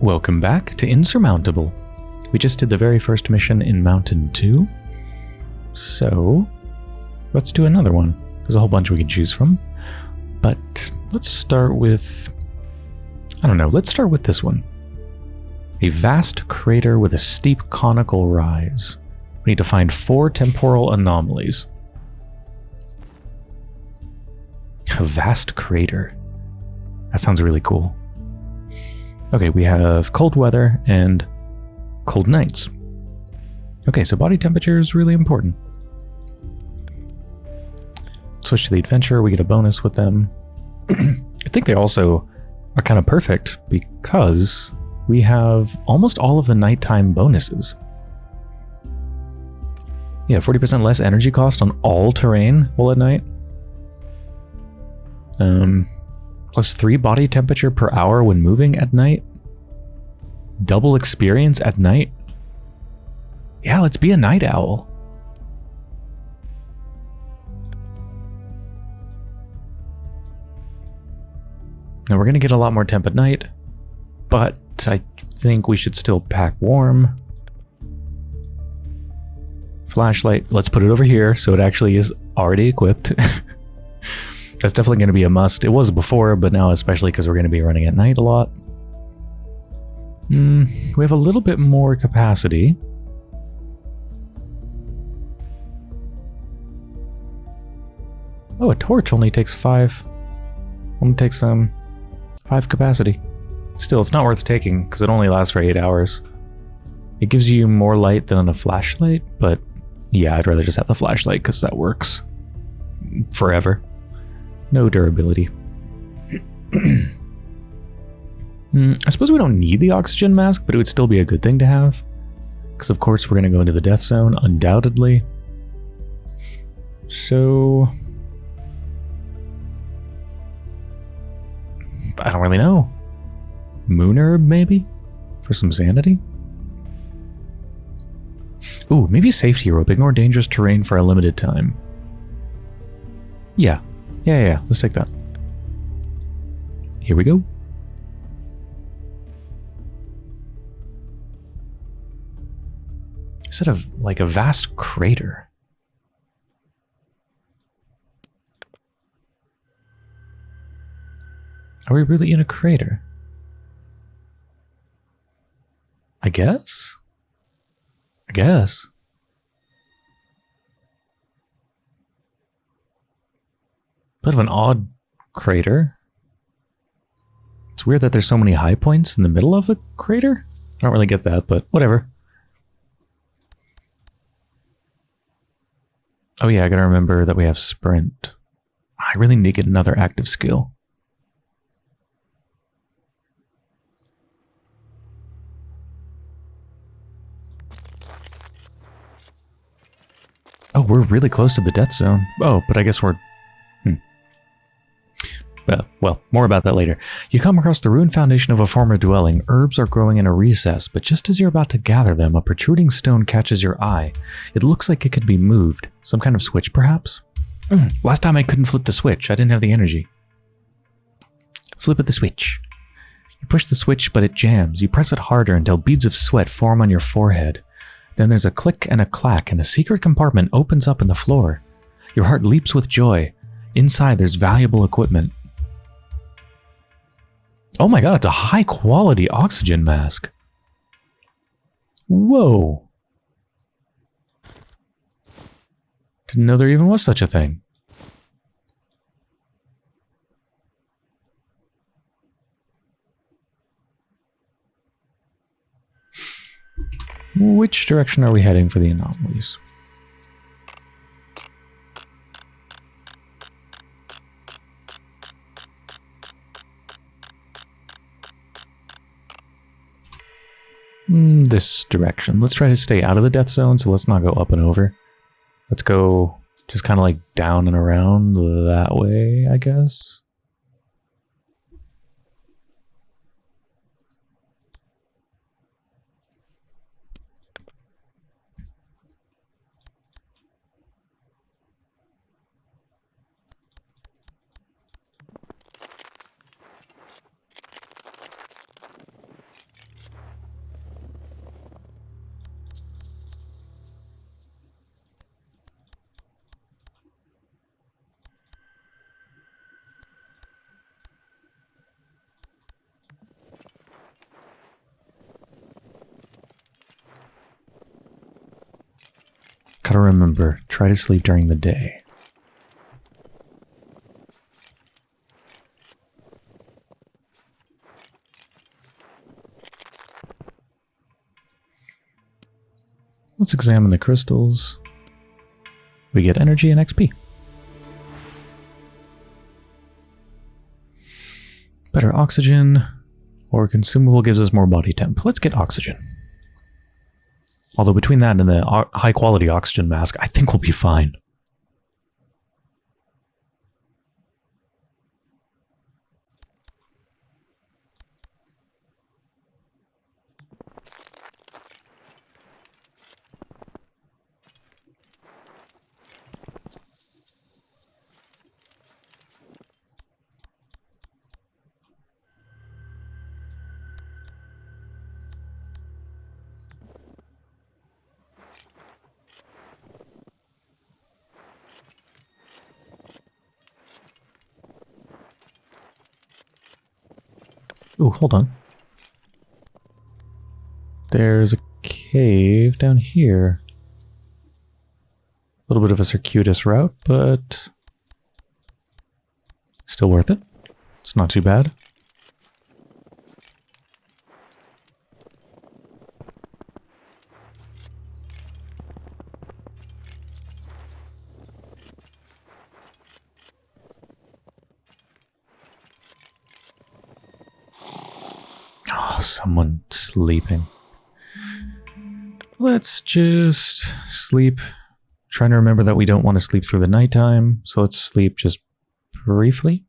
Welcome back to Insurmountable. We just did the very first mission in Mountain 2. So, let's do another one. There's a whole bunch we can choose from. But let's start with... I don't know, let's start with this one. A vast crater with a steep conical rise. We need to find four temporal anomalies. A vast crater. That sounds really cool. Okay, we have cold weather and cold nights. Okay, so body temperature is really important. Switch to the adventure, we get a bonus with them. I think they also are kind of perfect because we have almost all of the nighttime bonuses. Yeah, 40% less energy cost on all terrain while at night. Um, plus 3 body temperature per hour when moving at night. Double experience at night. Yeah, let's be a night owl. Now we're going to get a lot more temp at night, but I think we should still pack warm. Flashlight, let's put it over here so it actually is already equipped. That's definitely going to be a must. It was before, but now especially because we're going to be running at night a lot. Mm, we have a little bit more capacity. Oh, a torch only takes five. Only takes um five capacity. Still, it's not worth taking because it only lasts for eight hours. It gives you more light than a flashlight, but yeah, I'd rather just have the flashlight because that works forever. No durability. mm, I suppose we don't need the oxygen mask, but it would still be a good thing to have. Because of course we're going to go into the death zone, undoubtedly. So... I don't really know. Moon herb, maybe? For some sanity? Ooh, maybe safety rope. Ignore dangerous terrain for a limited time. Yeah, yeah, yeah, yeah. Let's take that. Here we go. Instead of like a vast crater. Are we really in a crater? I guess? I guess. Bit of an odd crater. It's weird that there's so many high points in the middle of the crater. I don't really get that, but whatever. Oh yeah, I gotta remember that we have sprint. I really need to get another active skill. Oh, we're really close to the death zone. Oh, but I guess we're uh, well, more about that later. You come across the ruined foundation of a former dwelling. Herbs are growing in a recess, but just as you're about to gather them, a protruding stone catches your eye. It looks like it could be moved. Some kind of switch, perhaps? Mm, last time I couldn't flip the switch. I didn't have the energy. Flip of the switch. You push the switch, but it jams. You press it harder until beads of sweat form on your forehead. Then there's a click and a clack, and a secret compartment opens up in the floor. Your heart leaps with joy. Inside, there's valuable equipment. Oh my god, it's a high quality oxygen mask. Whoa. Didn't know there even was such a thing. Which direction are we heading for the anomalies? Hmm, this direction. Let's try to stay out of the death zone, so let's not go up and over. Let's go just kind of like down and around that way, I guess. Gotta remember, try to sleep during the day. Let's examine the crystals. We get energy and XP. Better oxygen, or consumable gives us more body temp. Let's get oxygen. Although between that and the high quality oxygen mask, I think we'll be fine. Oh, hold on. There's a cave down here. A little bit of a circuitous route, but still worth it. It's not too bad. Let's just sleep. Trying to remember that we don't want to sleep through the nighttime, so let's sleep just briefly.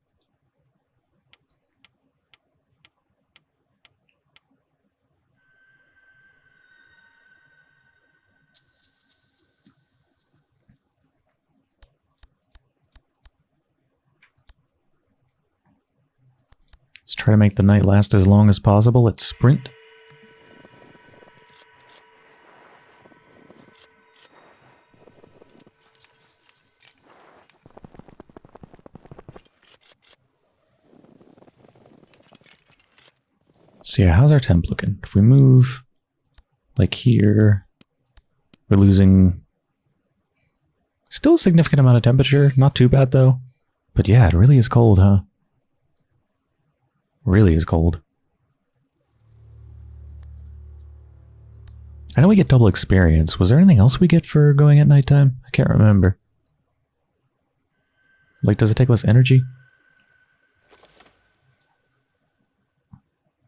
Let's try to make the night last as long as possible. Let's sprint. So yeah, how's our temp looking? If we move like here, we're losing still a significant amount of temperature. Not too bad though. But yeah, it really is cold, huh? really is cold. I know we get double experience. Was there anything else we get for going at nighttime? I can't remember. Like, does it take less energy?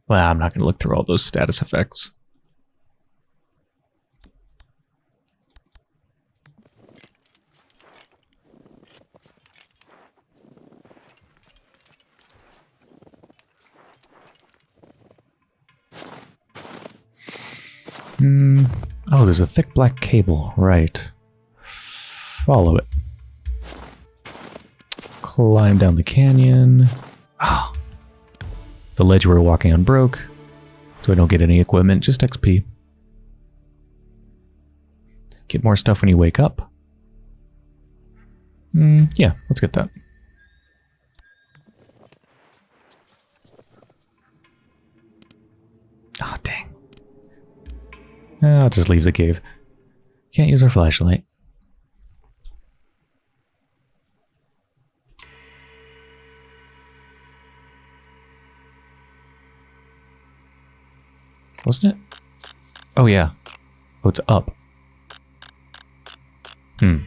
Well, I'm not going to look through all those status effects. Hmm. Oh, there's a thick black cable. Right. Follow it. Climb down the canyon. Oh. The ledge we're walking on broke, so I don't get any equipment, just XP. Get more stuff when you wake up. Mm, yeah, let's get that. Oh, dang. I'll just leave the cave. Can't use our flashlight. Wasn't it? Oh, yeah. Oh, it's up. Hmm.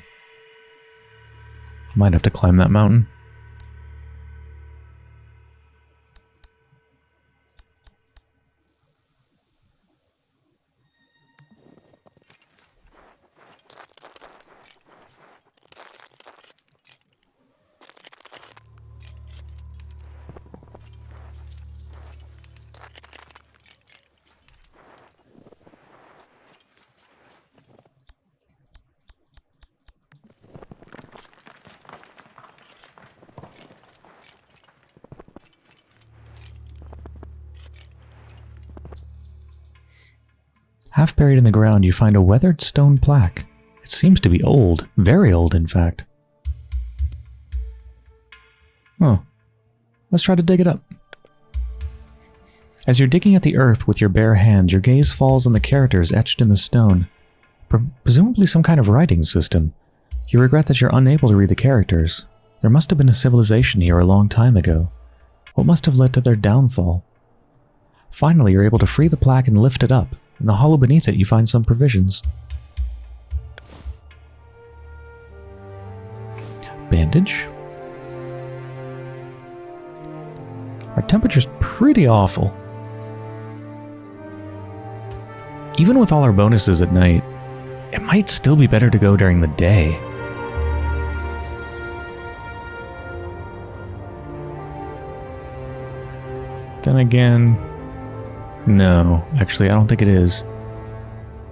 Might have to climb that mountain. Buried in the ground, you find a weathered stone plaque. It seems to be old, very old in fact. Oh, let's try to dig it up. As you're digging at the earth with your bare hands, your gaze falls on the characters etched in the stone. Pre- presumably some kind of writing system. You regret that you're unable to read the characters. There must have been a civilization here a long time ago. What must have led to their downfall? Finally, you're able to free the plaque and lift it up. In the hollow beneath it, you find some provisions. Bandage? Our temperature's pretty awful. Even with all our bonuses at night, it might still be better to go during the day. Then again, no, actually, I don't think it is.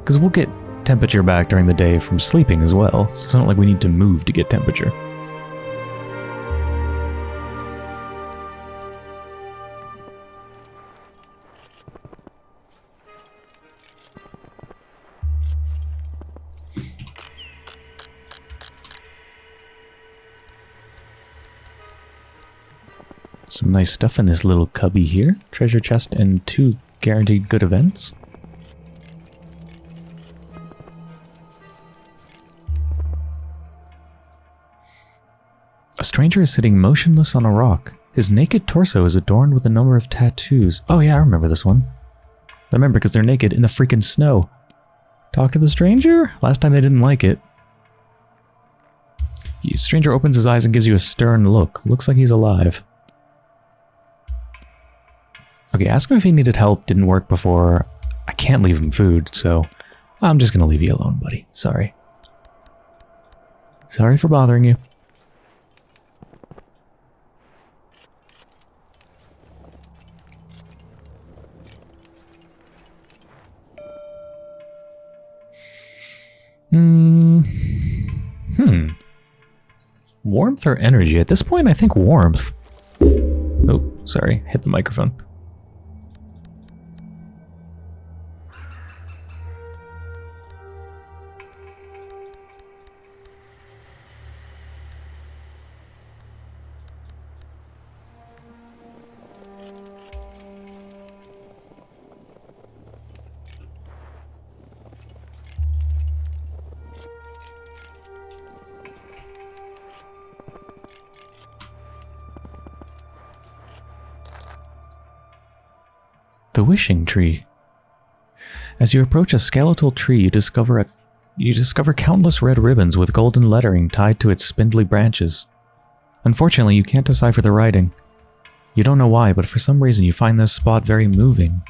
Because we'll get temperature back during the day from sleeping as well, so it's not like we need to move to get temperature. Some nice stuff in this little cubby here. Treasure chest and two guaranteed good events. A stranger is sitting motionless on a rock. His naked torso is adorned with a number of tattoos. Oh yeah, I remember this one. I remember because they're naked in the freaking snow. Talk to the stranger? Last time they didn't like it. The stranger opens his eyes and gives you a stern look. Looks like he's alive. Okay, ask him if he needed help. Didn't work before. I can't leave him food, so I'm just going to leave you alone, buddy. Sorry. Sorry for bothering you. Hmm. Hmm. Warmth or energy? At this point, I think warmth. Oh, sorry. Hit the microphone. The wishing tree. As you approach a skeletal tree, you discover a you discover countless red ribbons with golden lettering tied to its spindly branches. Unfortunately, you can't decipher the writing. You don't know why, but for some reason you find this spot very moving.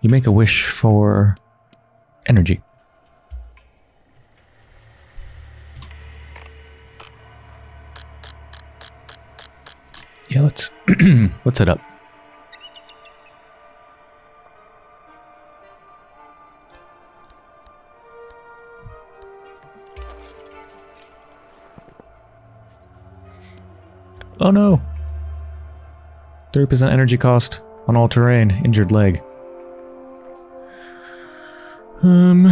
You make a wish for energy. Yeah, let's let's head up. Oh no! 30% energy cost on all terrain, injured leg. Um...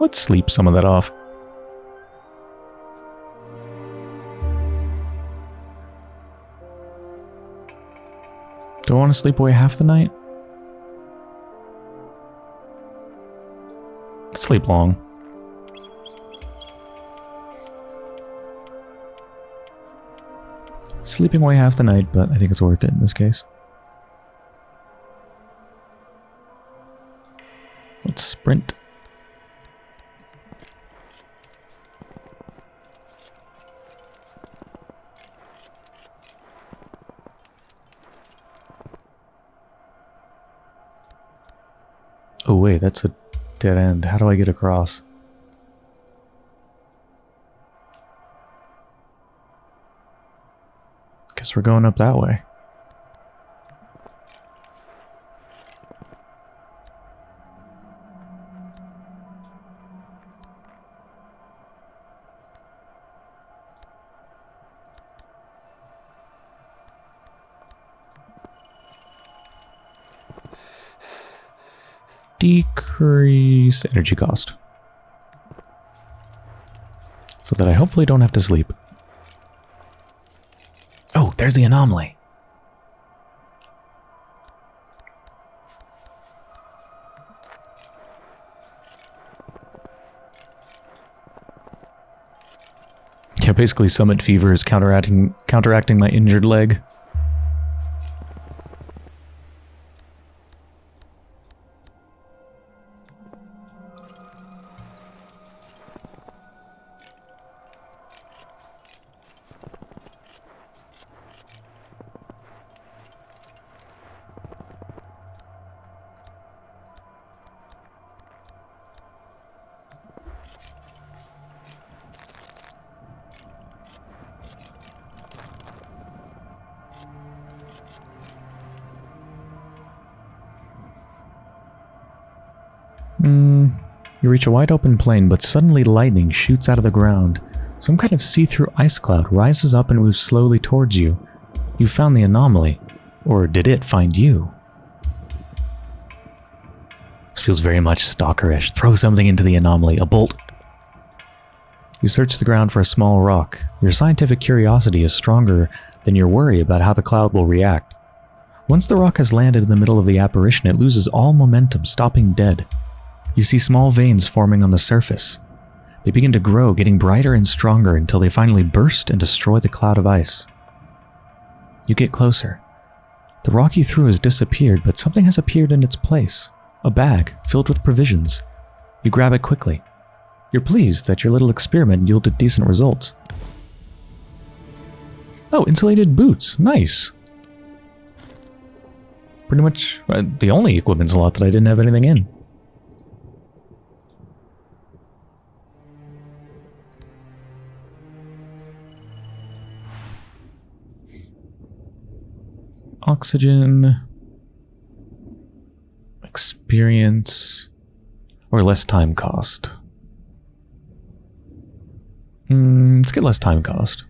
Let's sleep some of that off. Do I want to sleep away half the night? Sleep long. Sleeping away half the night, but I think it's worth it in this case. Let's sprint. Oh wait, that's a dead end. How do I get across? We're going up that way. Decrease energy cost. So that I hopefully don't have to sleep. There's the anomaly. Yeah, basically summit fever is counteracting counteracting my injured leg. Hmm. You reach a wide open plain, but suddenly lightning shoots out of the ground. Some kind of see-through ice cloud rises up and moves slowly towards you. You found the anomaly. Or did it find you? This feels very much stalkerish. Throw something into the anomaly. A bolt. You search the ground for a small rock. Your scientific curiosity is stronger than your worry about how the cloud will react. Once the rock has landed in the middle of the apparition, it loses all momentum, stopping dead. You see small veins forming on the surface. They begin to grow, getting brighter and stronger until they finally burst and destroy the cloud of ice. You get closer. The rock you threw has disappeared, but something has appeared in its place. A bag filled with provisions. You grab it quickly. You're pleased that your little experiment yielded decent results. Oh, insulated boots. Nice. Pretty much uh, the only equipment slot that I didn't have anything in. Oxygen, experience, or less time cost. Mm, let's get less time cost.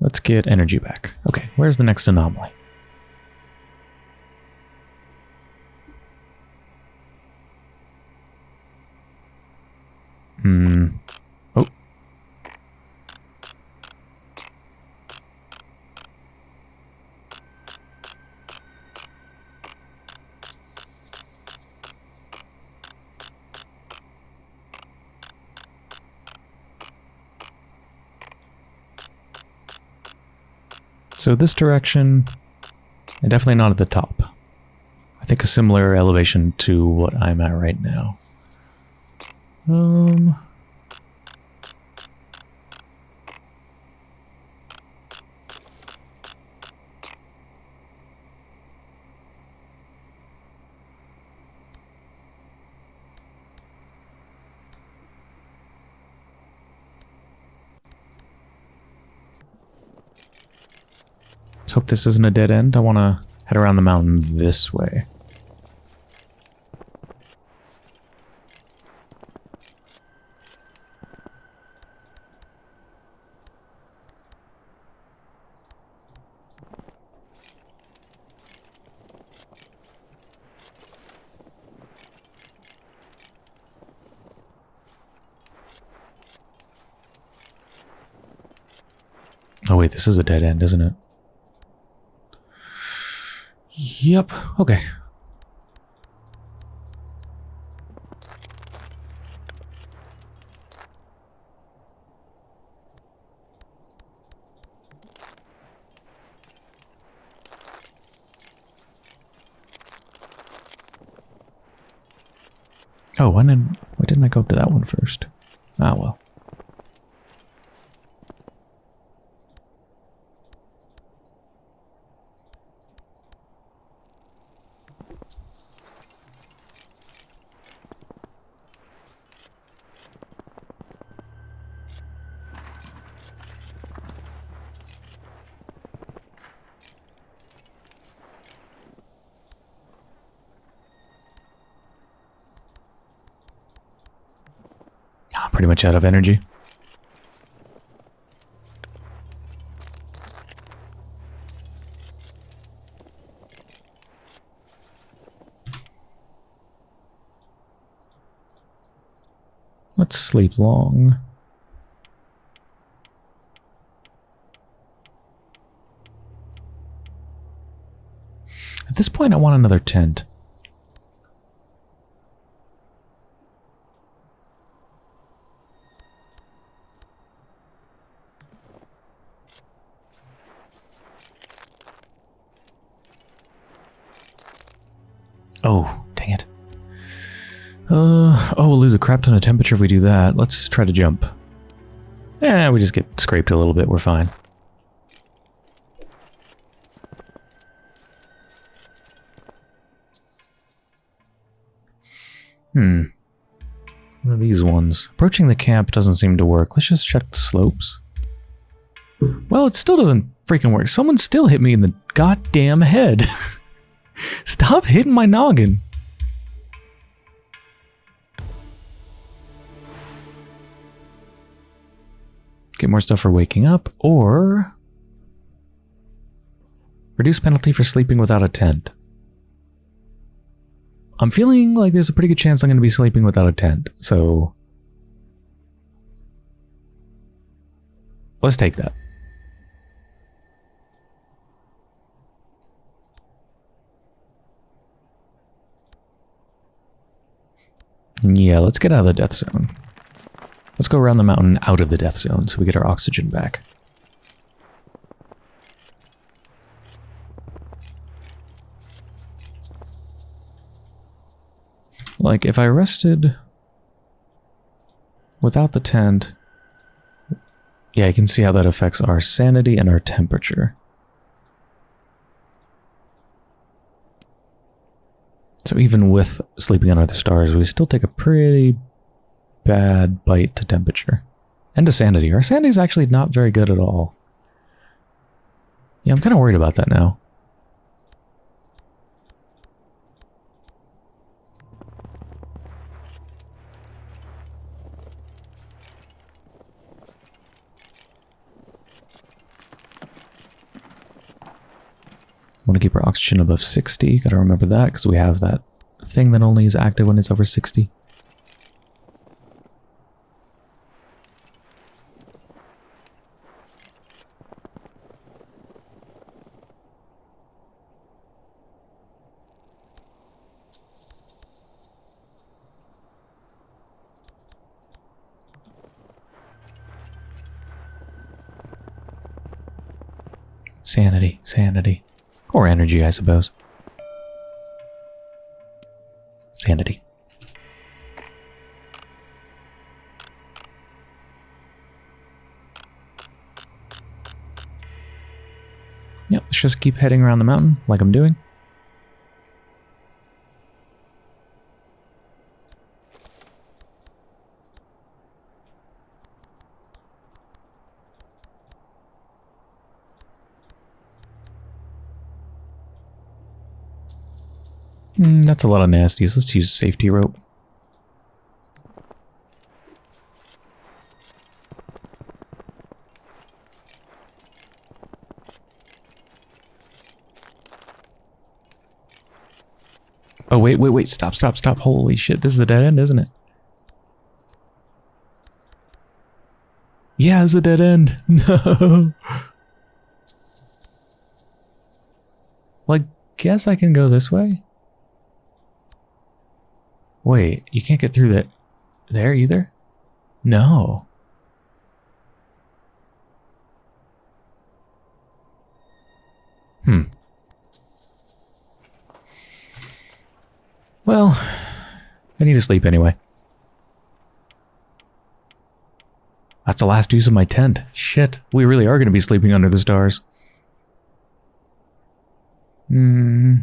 Let's get energy back. Okay, where's the next anomaly? Hmm. So this direction, and definitely not at the top. I think a similar elevation to what I'm at right now. Um... this isn't a dead end. I want to head around the mountain this way. Oh wait, this is a dead end, isn't it? Yep, okay. Oh, why didn't, why didn't I go up to that one first? Ah, well. much out of energy. Let's sleep long. At this point, I want another tent. Oh, dang it. Uh, oh, we'll lose a crap ton of temperature if we do that. Let's try to jump. Yeah, we just get scraped a little bit. We're fine. Hmm. What are these ones? Approaching the camp doesn't seem to work. Let's just check the slopes. Well, it still doesn't freaking work. Someone still hit me in the goddamn head. Stop hitting my noggin. Get more stuff for waking up, or... Reduce penalty for sleeping without a tent. I'm feeling like there's a pretty good chance I'm going to be sleeping without a tent, so... Let's take that. Yeah, let's get out of the death zone. Let's go around the mountain out of the death zone so we get our oxygen back. Like, if I rested without the tent, yeah, you can see how that affects our sanity and our temperature. So even with sleeping under the stars, we still take a pretty bad bite to temperature. And to sanity. Our sanity is actually not very good at all. Yeah, I'm kind of worried about that now. Want to keep our oxygen above 60. Got to remember that because we have that thing that only is active when it's over 60. Sanity, sanity. Or energy, I suppose. Sanity. Yep, let's just keep heading around the mountain like I'm doing. Mm, that's a lot of nasties. Let's use safety rope. Oh, wait, wait, wait. Stop, stop, stop. Holy shit. This is a dead end, isn't it? Yeah, it's a dead end. No. well, I guess I can go this way. Wait, you can't get through that there either? No. Hmm. Well, I need to sleep anyway. That's the last use of my tent. Shit, we really are going to be sleeping under the stars. Hmm.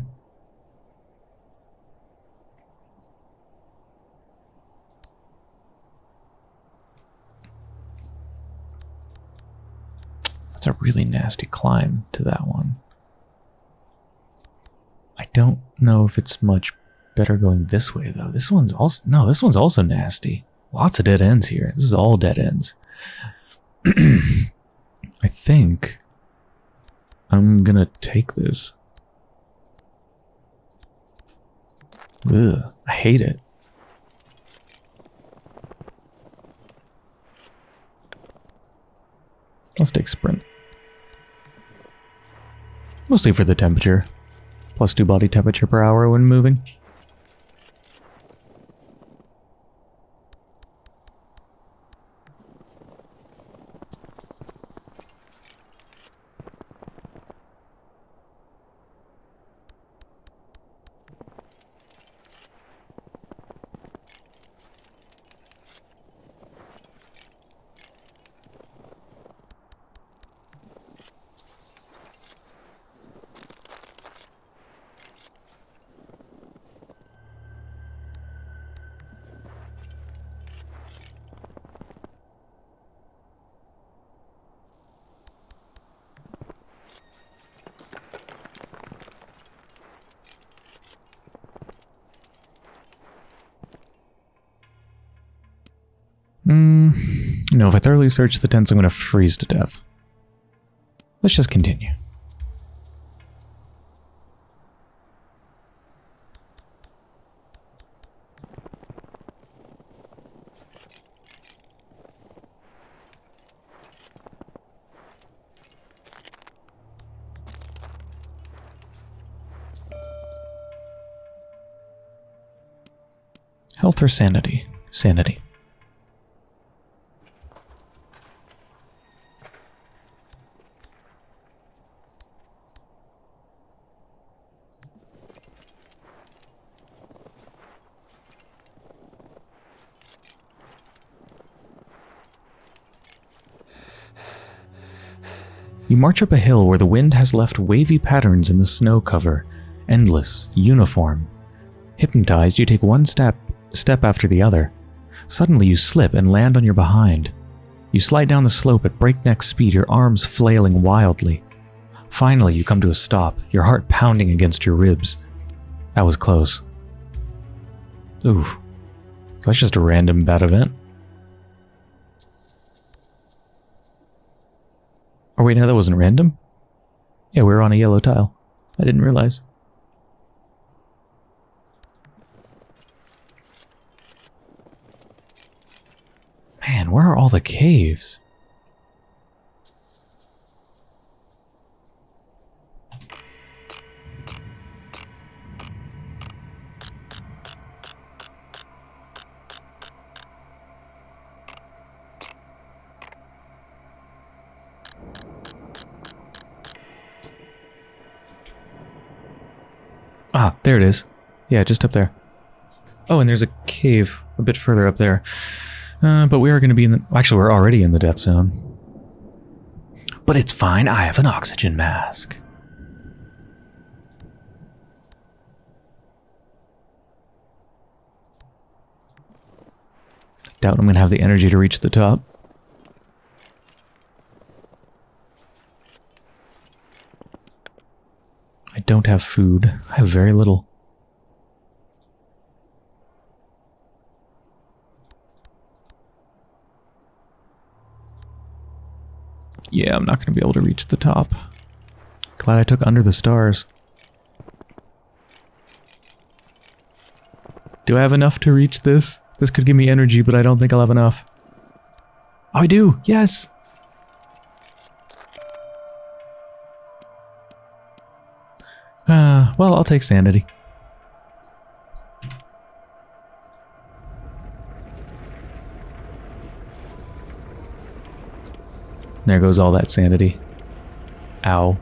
That's a really nasty climb to that one. I don't know if it's much better going this way though. This one's also no, this one's also nasty. Lots of dead ends here. This is all dead ends. I think I'm gonna take this. Ugh, I hate it. Let's take sprint. Mostly for the temperature. Plus 2 body temperature per hour when moving. Hmm. No, if I thoroughly search the tents, I'm going to freeze to death. Let's just continue. Health or sanity? Sanity. You march up a hill where the wind has left wavy patterns in the snow cover, endless, uniform. Hypnotized, you take one step, step after the other. Suddenly you slip and land on your behind. You slide down the slope at breakneck speed, your arms flailing wildly. Finally, you come to a stop, your heart pounding against your ribs. That was close. Oof. So that's just a random bad event. Or wait, no, that wasn't random? Yeah, we were on a yellow tile. I didn't realize. Man, where are all the caves? There it is. Yeah, just up there. Oh, and there's a cave a bit further up there. Uh, but we are going to be in the... Actually, we're already in the death zone. But it's fine. I have an oxygen mask. Doubt I'm going to have the energy to reach the top. I don't have food. I have very little. Yeah, I'm not going to be able to reach the top. Glad I took under the stars. Do I have enough to reach this? This could give me energy, but I don't think I'll have enough. Oh, I do! Yes! Well, I'll take sanity. There goes all that sanity. Ow.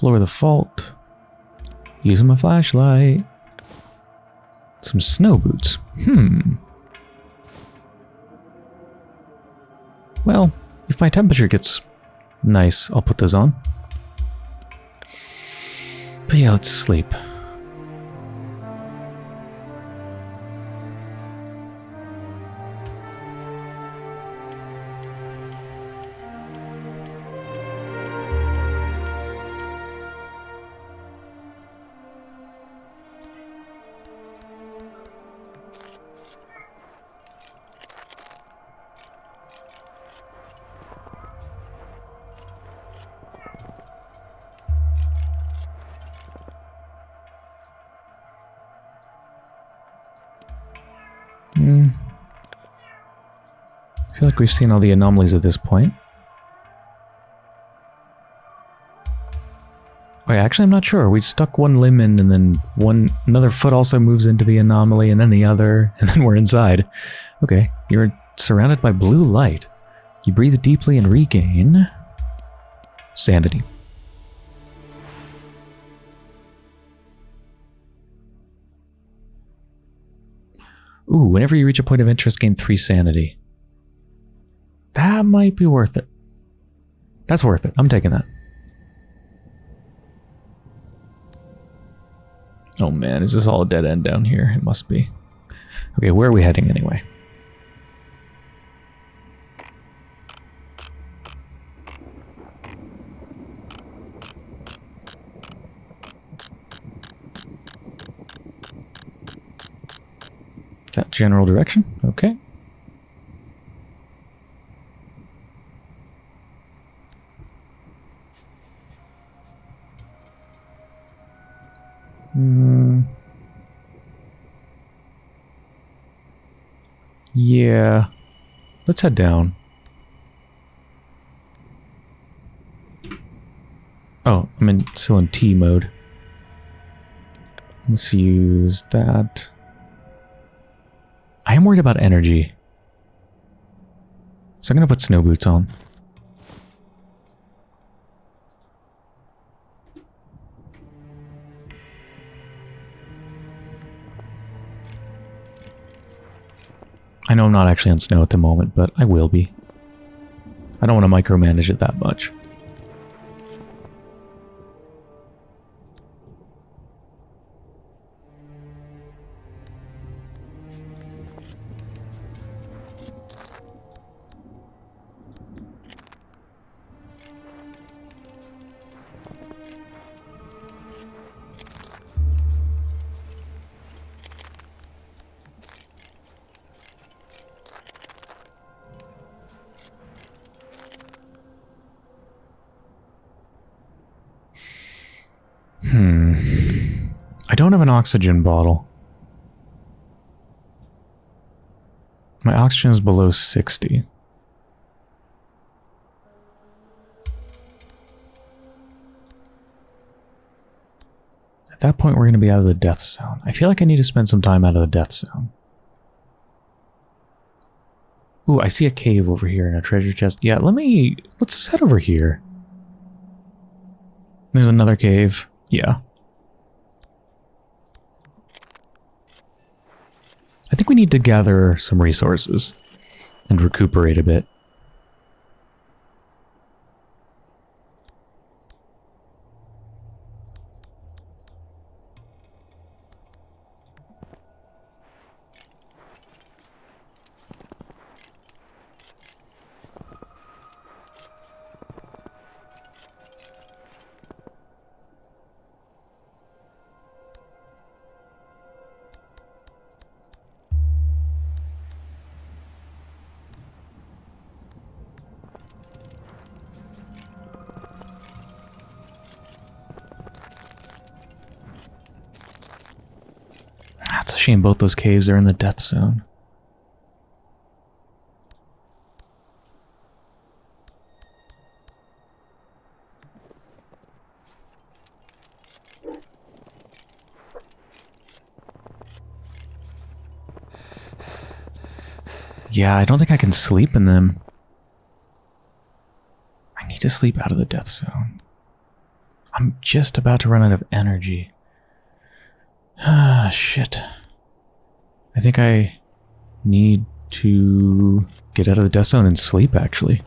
Explore the fault. Using my flashlight. Some snow boots. Hmm. Well, if my temperature gets nice, I'll put those on. But yeah, let's sleep. We've seen all the anomalies at this point. Wait, actually, I'm not sure. We stuck one limb in, and then one another foot also moves into the anomaly, and then the other, and then we're inside. Okay, you're surrounded by blue light. You breathe deeply and regain sanity. Ooh, whenever you reach a point of interest, gain three sanity. That might be worth it. That's worth it. I'm taking that. Oh man, is this all a dead end down here? It must be. Okay, where are we heading anyway? Is that general direction? Okay. Hmm. Yeah. Let's head down. Oh, I'm in still in T mode. Let's use that. I am worried about energy. So I'm going to put snow boots on. I know I'm not actually on snow at the moment, but I will be. I don't want to micromanage it that much. Oxygen bottle. My oxygen is below 60. At that point, we're going to be out of the death zone. I feel like I need to spend some time out of the death zone. Ooh, I see a cave over here and a treasure chest. Yeah, let me... Let's head over here. There's another cave. Yeah. I think we need to gather some resources and recuperate a bit. Both those caves are in the death zone. Yeah, I don't think I can sleep in them. I need to sleep out of the death zone. I'm just about to run out of energy. Ah, shit. I think I need to get out of the death zone and sleep, actually.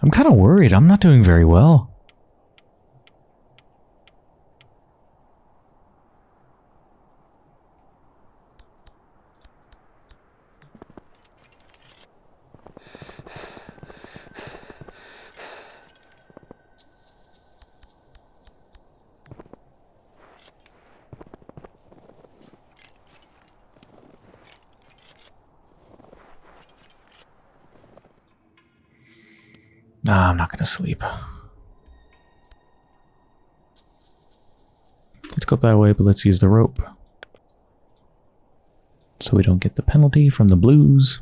I'm kind of worried. I'm not doing very well. Nah, I'm not gonna sleep. Let's go that way, but let's use the rope. So we don't get the penalty from the blues.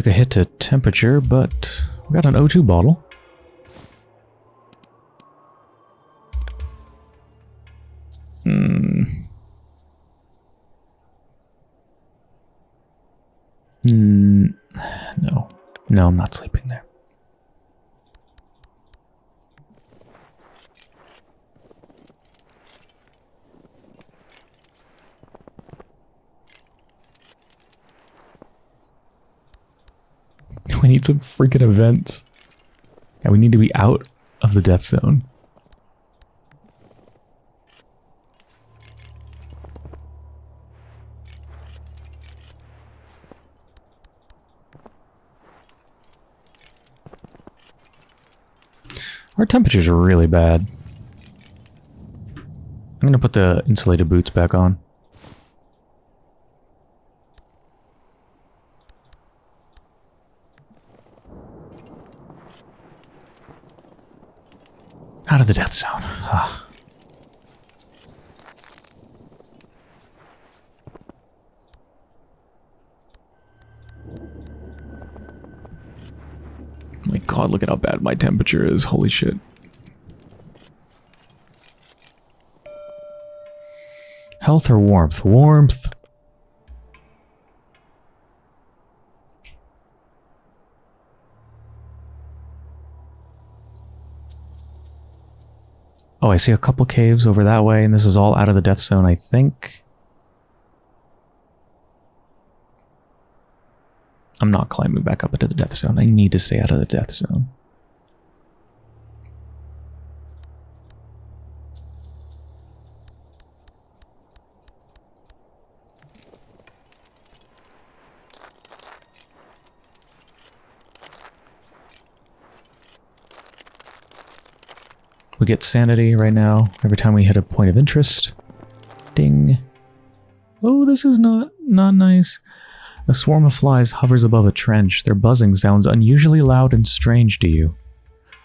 Took a hit to temperature, but we got an O2 bottle. Hmm. Hmm. No. No, I'm not sleeping there. Need some freaking events. And we need to be out of the death zone. Our temperatures are really bad. I'm going to put the insulated boots back on. The death zone. Ah. My god, look at how bad my temperature is. Holy shit. Health or warmth? Warmth. Oh, I see a couple caves over that way, and this is all out of the death zone, I think. I'm not climbing back up into the death zone. I need to stay out of the death zone. Get sanity right now every time we hit a point of interest. Ding. Oh, this is not, not nice. A swarm of flies hovers above a trench. Their buzzing sounds unusually loud and strange to you.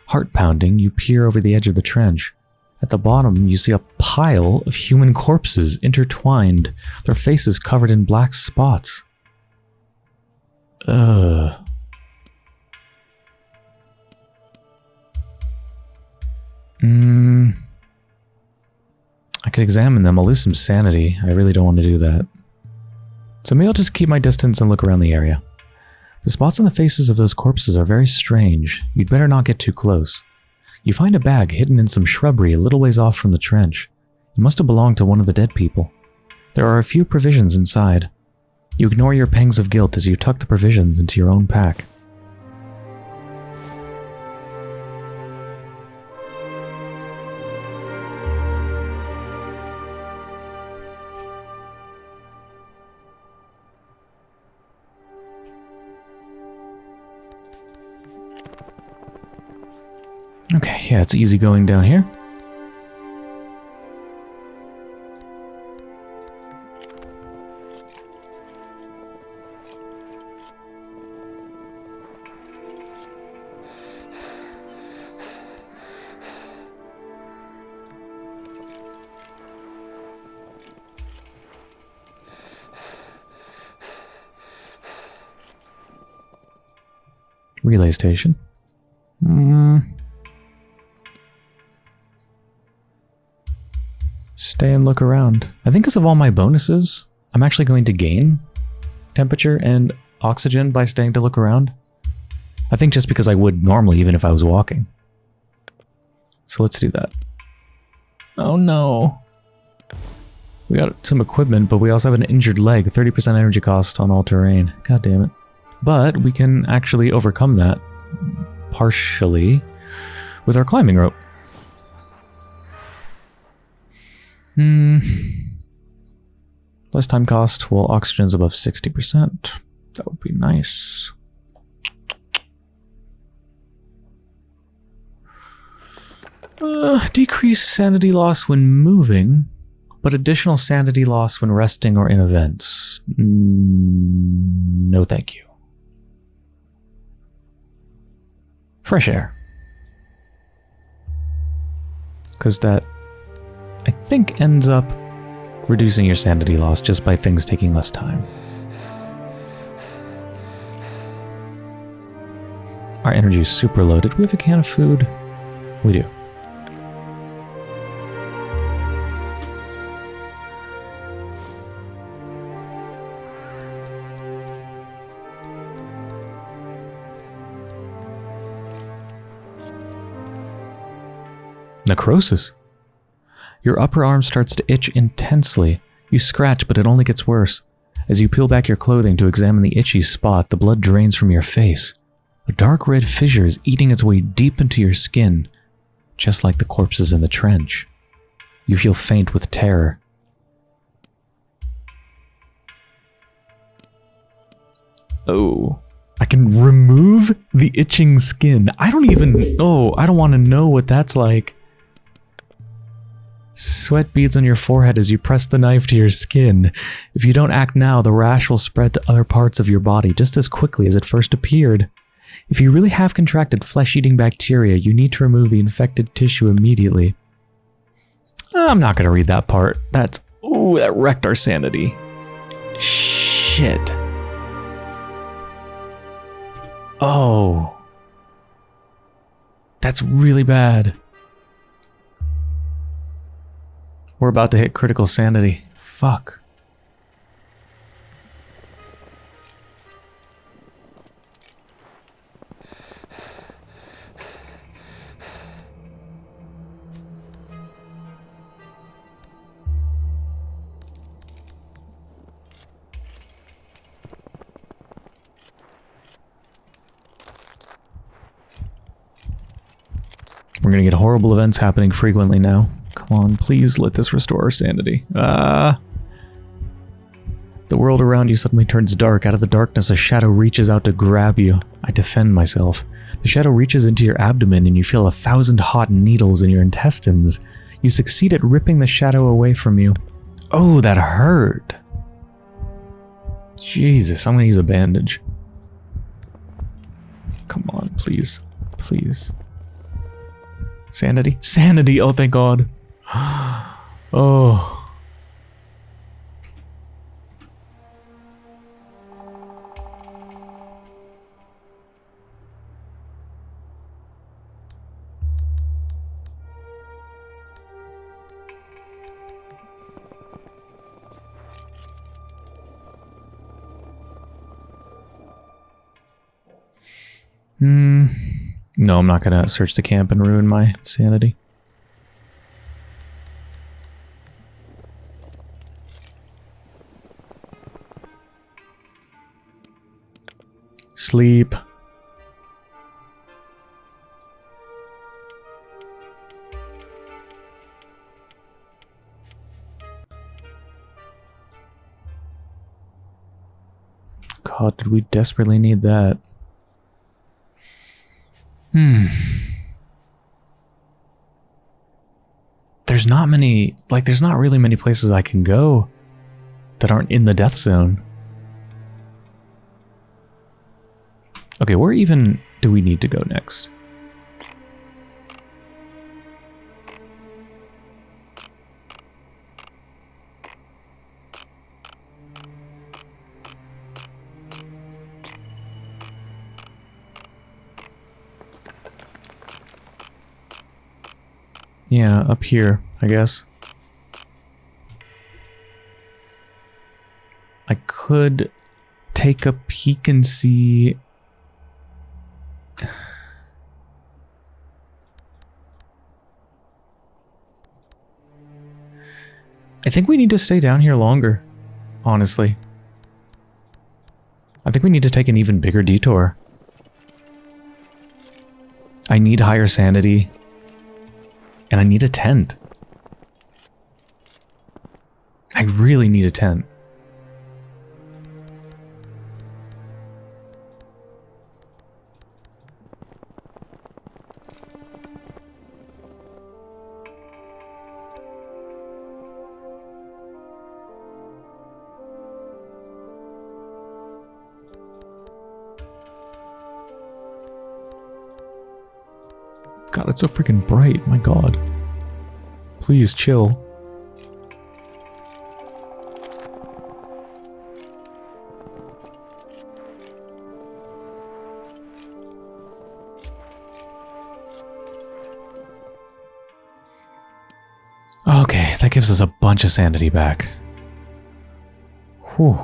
Heart pounding, you peer over the edge of the trench. At the bottom, you see a pile of human corpses intertwined, their faces covered in black spots. Ugh. Hmm. I could examine them. I'll lose some sanity. I really don't want to do that. So maybe I'll just keep my distance and look around the area. The spots on the faces of those corpses are very strange. You'd better not get too close. You find a bag hidden in some shrubbery a little ways off from the trench. It must have belonged to one of the dead people. There are a few provisions inside. You ignore your pangs of guilt as you tuck the provisions into your own pack. Okay, yeah, it's easy going down here. Relay station. Hmm. Stay and look around. I think because of all my bonuses, I'm actually going to gain temperature and oxygen by staying to look around. I think just because I would normally even if I was walking. So let's do that. Oh no. We got some equipment, but we also have an injured leg. 30% energy cost on all terrain. God damn it. But we can actually overcome that partially with our climbing rope. Hmm. Less time cost while oxygen's above 60%. That would be nice. Uh, decrease sanity loss when moving, but additional sanity loss when resting or in events. Mm, no, thank you. Fresh air. Because that, think, ends up reducing your sanity loss just by things taking less time. Our energy is super low. Did we have a can of food? We do. Necrosis. Your upper arm starts to itch intensely. You scratch, but it only gets worse. As you peel back your clothing to examine the itchy spot, the blood drains from your face. A dark red fissure is eating its way deep into your skin, just like the corpses in the trench. You feel faint with terror. Oh. I can remove the itching skin. I don't even... Oh, I don't want to know what that's like. Sweat beads on your forehead as you press the knife to your skin. If you don't act now, the rash will spread to other parts of your body just as quickly as it first appeared. If you really have contracted flesh-eating bacteria, you need to remove the infected tissue immediately. I'm not going to read that part. That's... Ooh, that wrecked our sanity. Shit. Oh. That's really bad. We're about to hit critical sanity. Fuck. We're gonna get horrible events happening frequently now. Come please let this restore our sanity. Ah. Uh, the world around you suddenly turns dark. Out of the darkness, a shadow reaches out to grab you. I defend myself. The shadow reaches into your abdomen and you feel a thousand hot needles in your intestines. You succeed at ripping the shadow away from you. Oh, that hurt. Jesus, I'm gonna use a bandage. Come on, please. Please. Sanity? Sanity! Oh, thank God. oh. Hmm. No, I'm not going to search the camp and ruin my sanity. Sleep. God, did we desperately need that? Hmm. There's not many, like, there's not really many places I can go that aren't in the death zone. Okay, where even do we need to go next? Yeah, up here, I guess. I could take a peek and see think we need to stay down here longer, honestly. I think we need to take an even bigger detour. I need higher sanity. And I need a tent. I really need a tent. It's so freaking bright. My God. Please chill. Okay, that gives us a bunch of sanity back. Whew.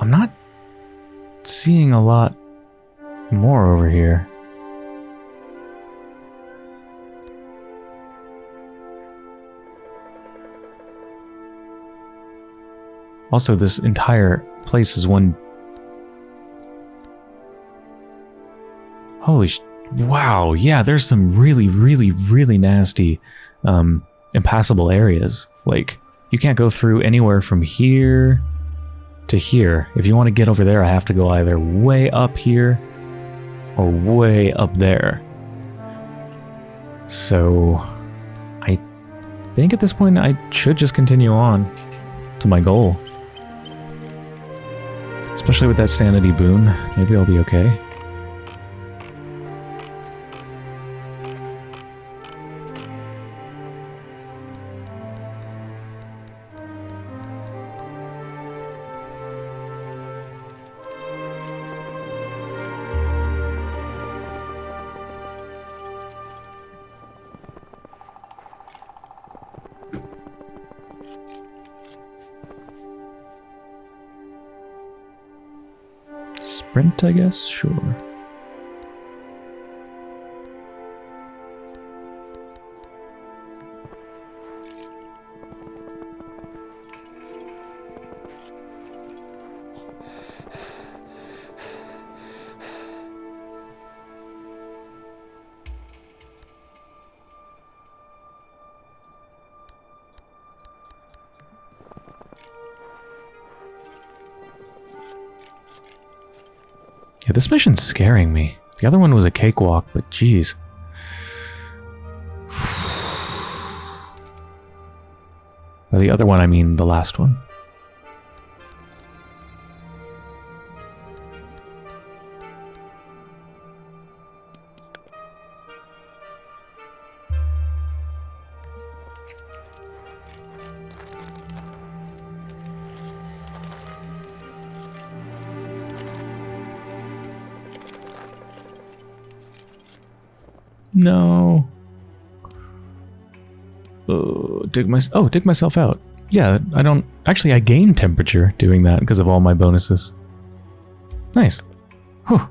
I'm not seeing a lot more over here. Also, this entire place is one... Holy sh... Wow, yeah, there's some really, really, really nasty, um, impassable areas. Like, you can't go through anywhere from here to here. If you want to get over there, I have to go either way up here or way up there. So, I think at this point I should just continue on to my goal. Especially with that sanity boon. Maybe I'll be okay. I guess? Sure. This mission's scaring me. The other one was a cakewalk, but geez. By the other one, I mean the last one. No. Uh, dig my oh dig myself out. Yeah, I don't actually I gain temperature doing that because of all my bonuses. Nice. Whew.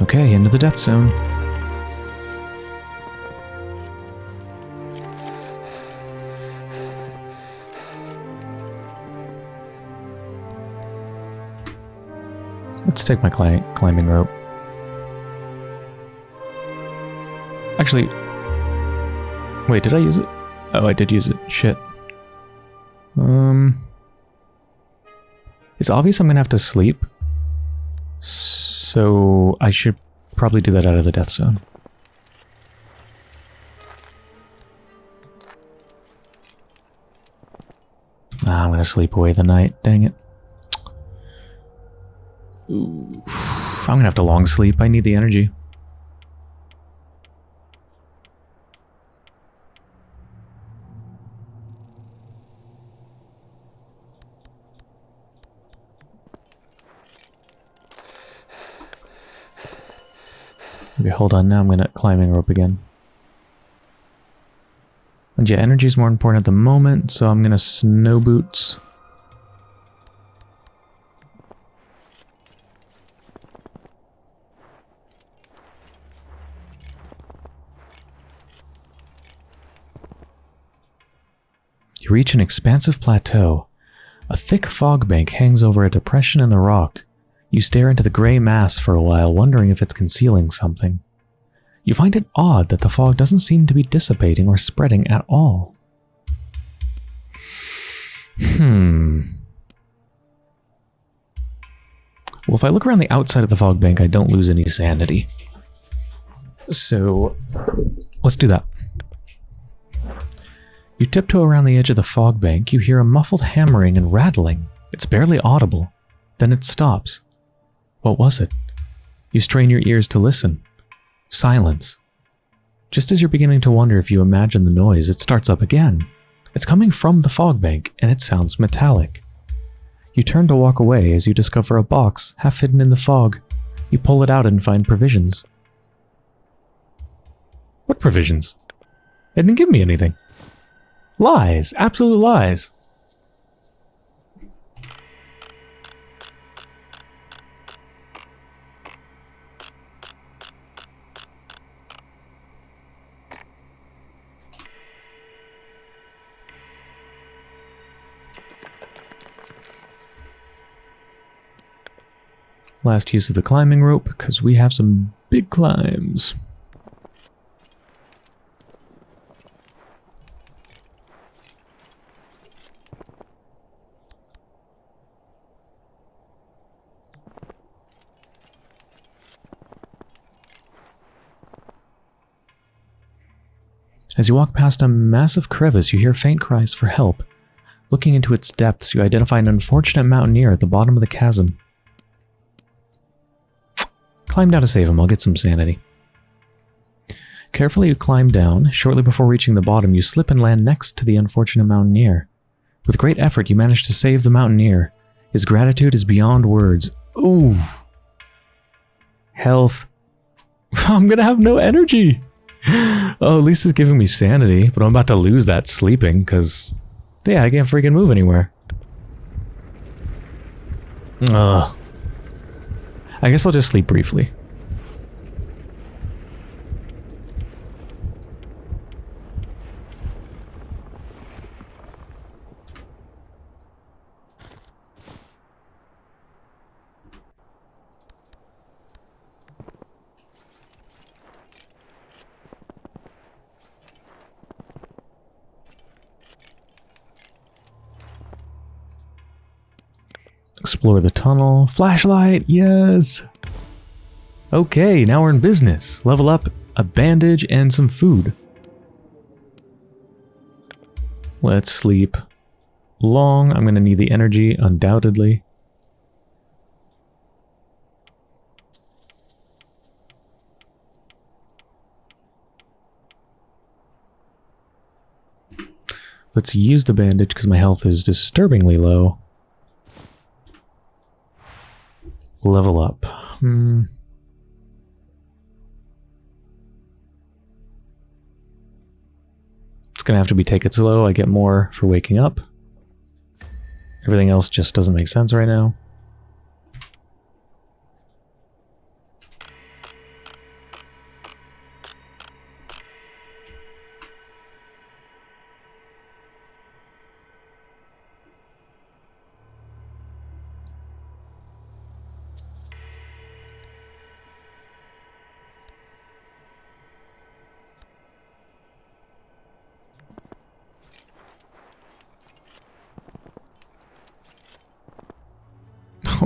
Okay, into the death zone. Let's take my cli climbing rope. Actually, wait, did I use it? Oh, I did use it. Shit. Um, it's obvious I'm gonna have to sleep. So I should probably do that out of the death zone. Ah, I'm gonna sleep away the night. Dang it. Ooh, I'm gonna have to long sleep. I need the energy. Okay, hold on. Now I'm gonna climbing rope again. And yeah, energy is more important at the moment, so I'm gonna snow boots. Reach an expansive plateau. A thick fog bank hangs over a depression in the rock. You stare into the gray mass for a while, wondering if it's concealing something. You find it odd that the fog doesn't seem to be dissipating or spreading at all. Hmm. Well, if I look around the outside of the fog bank, I don't lose any sanity. So, let's do that. You tiptoe around the edge of the fog bank, you hear a muffled hammering and rattling. It's barely audible. Then it stops. What was it? You strain your ears to listen. Silence. Just as you're beginning to wonder if you imagine the noise, it starts up again. It's coming from the fog bank, and it sounds metallic. You turn to walk away as you discover a box half hidden in the fog. You pull it out and find provisions. What provisions? It didn't give me anything. Lies. Absolute lies. Last use of the climbing rope, because we have some big climbs. As you walk past a massive crevice, you hear faint cries for help. Looking into its depths, you identify an unfortunate mountaineer at the bottom of the chasm. Climb down to save him, I'll get some sanity. Carefully you climb down. Shortly before reaching the bottom, you slip and land next to the unfortunate mountaineer. With great effort, you manage to save the mountaineer. His gratitude is beyond words. Ooh. Health. I'm gonna have no energy. oh, at least it's giving me sanity, but I'm about to lose that sleeping, because, yeah, I can't freaking move anywhere. Ugh. I guess I'll just sleep briefly. Explore the tunnel. Flashlight, yes! Okay, now we're in business. Level up a bandage and some food. Let's sleep long. I'm going to need the energy, undoubtedly. Let's use the bandage because my health is disturbingly low. Level up. Hmm. It's gonna have to be take it slow. I get more for waking up. Everything else just doesn't make sense right now.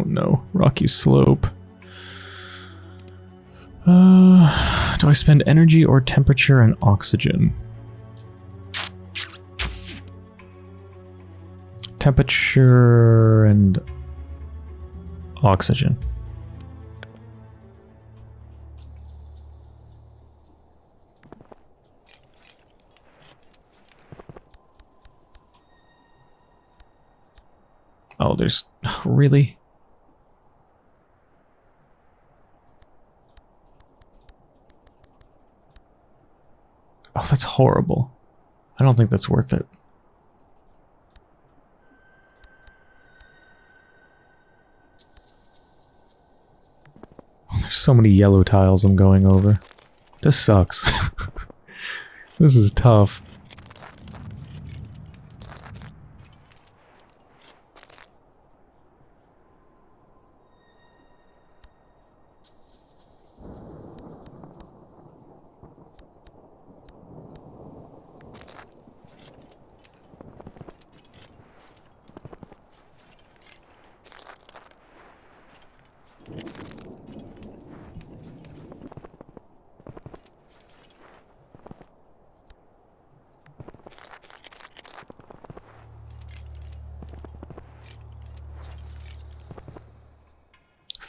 Oh no, rocky slope. Uh, do I spend energy or temperature and oxygen? Temperature and oxygen. Oh, there's... Really? Oh, that's horrible. I don't think that's worth it. Oh, there's so many yellow tiles I'm going over. This sucks. this is tough.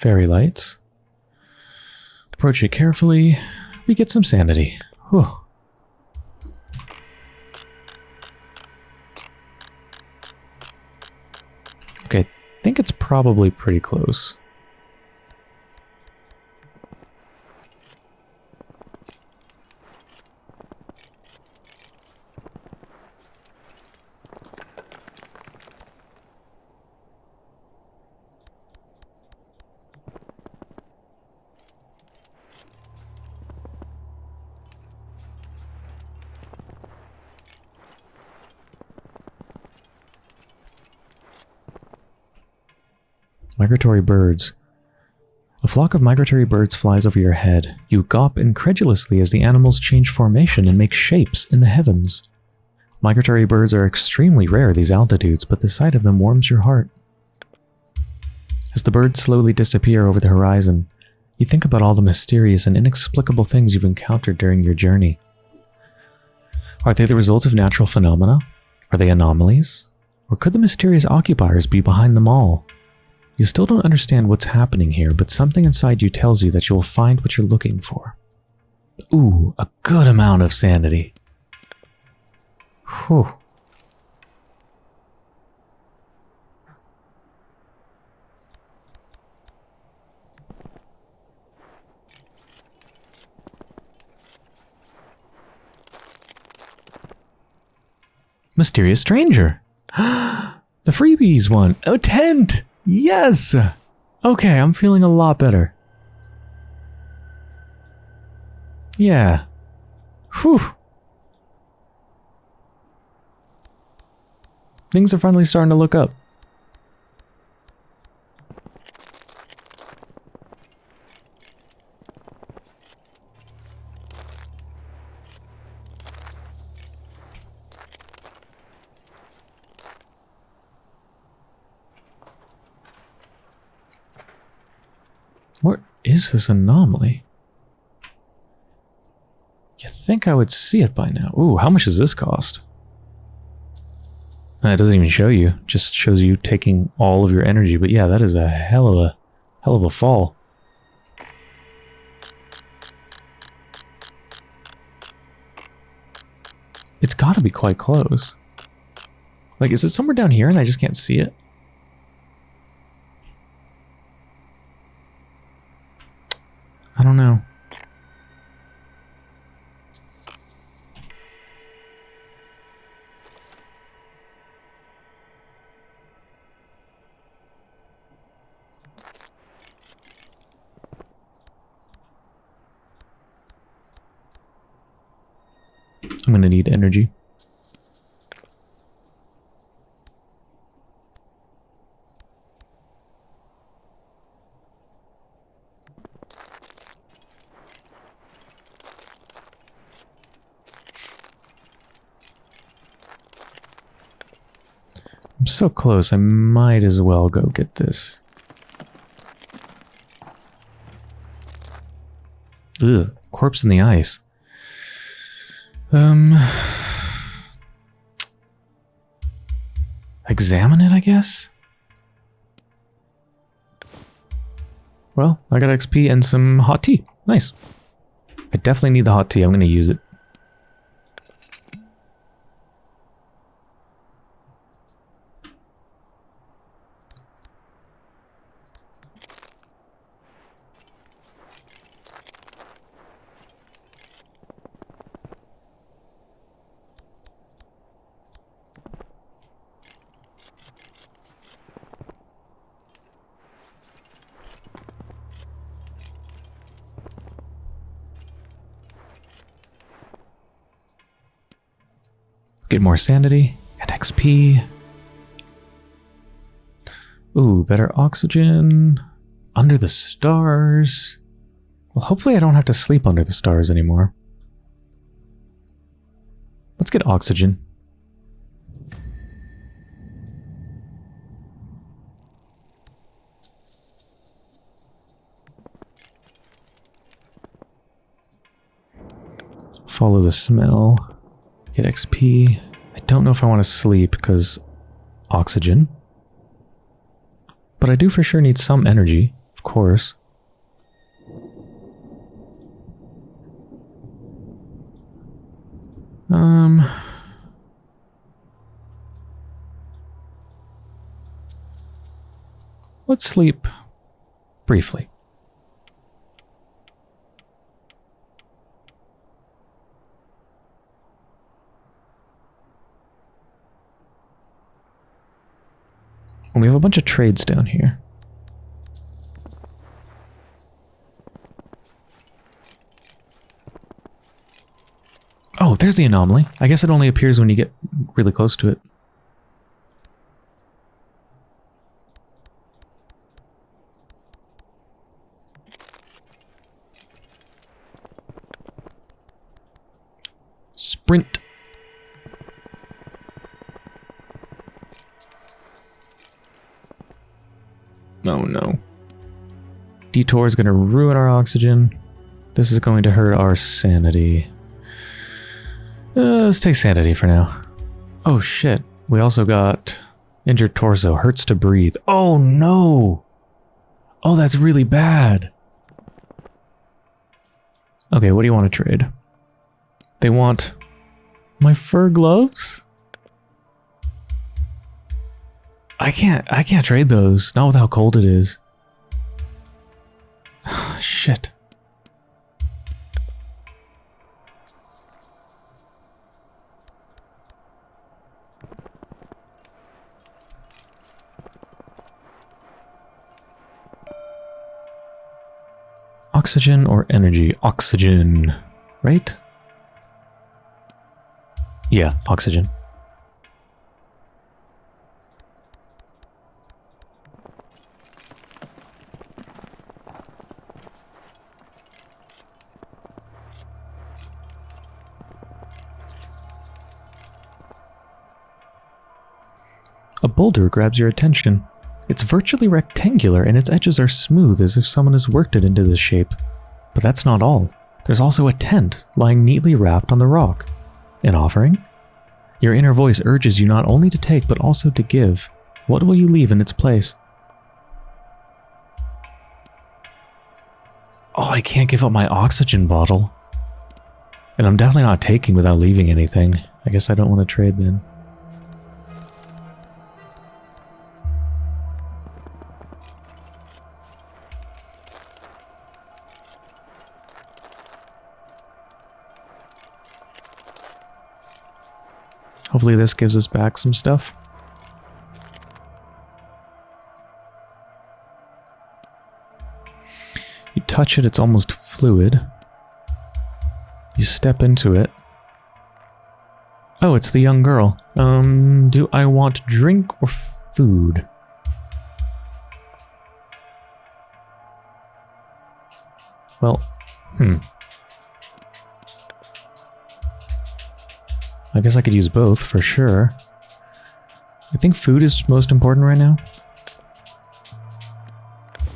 Fairy lights. Approach it carefully. We get some sanity. Whew. Okay, I think it's probably pretty close. Migratory birds. A flock of migratory birds flies over your head. You gawp incredulously as the animals change formation and make shapes in the heavens. Migratory birds are extremely rare at these altitudes, but the sight of them warms your heart. As the birds slowly disappear over the horizon, you think about all the mysterious and inexplicable things you've encountered during your journey. Are they the result of natural phenomena? Are they anomalies? Or could the mysterious occupiers be behind them all? You still don't understand what's happening here, but something inside you tells you that you will find what you're looking for. Ooh, a good amount of sanity. Whew. Mysterious stranger. the freebies one. A tent! Yes! Okay, I'm feeling a lot better. Yeah. Whew. Things are finally starting to look up. What is this anomaly? You think I would see it by now. Ooh, how much does this cost? It doesn't even show you. Just shows you taking all of your energy. But yeah, that is a hell of a hell of a fall. It's got to be quite close. Like, is it somewhere down here and I just can't see it? I don't know. I'm gonna need energy. I'm so close, I might as well go get this. Ugh, corpse in the ice. Um... Examine it, I guess? Well, I got XP and some hot tea. Nice. I definitely need the hot tea. I'm going to use it. Get more sanity and XP. Ooh, better oxygen. Under the stars. Well, hopefully I don't have to sleep under the stars anymore. Let's get oxygen. Follow the smell. Get XP. I don't know if I want to sleep because oxygen. But I do for sure need some energy, of course. Um... Let's sleep briefly. We have a bunch of trades down here. Oh, there's the anomaly. I guess it only appears when you get really close to it. Sprint. Oh no. Detour is going to ruin our oxygen. This is going to hurt our sanity. Uh, let's take sanity for now. Oh shit. We also got injured torso. Hurts to breathe. Oh no! Oh, that's really bad. Okay, what do you want to trade? They want my fur gloves? I can't I can't trade those. Not with how cold it is. Shit. Oxygen or energy? Oxygen, right? Yeah, oxygen. Boulder grabs your attention. It's virtually rectangular and its edges are smooth as if someone has worked it into this shape. But that's not all. There's also a tent lying neatly wrapped on the rock. An offering? Your inner voice urges you not only to take but also to give. What will you leave in its place? Oh, I can't give up my oxygen bottle. And I'm definitely not taking without leaving anything. I guess I don't want to trade then. Hopefully this gives us back some stuff. You touch it, it's almost fluid. You step into it. Oh, it's the young girl. Um, do I want drink or food? Well, hmm. I guess I could use both for sure. I think food is most important right now.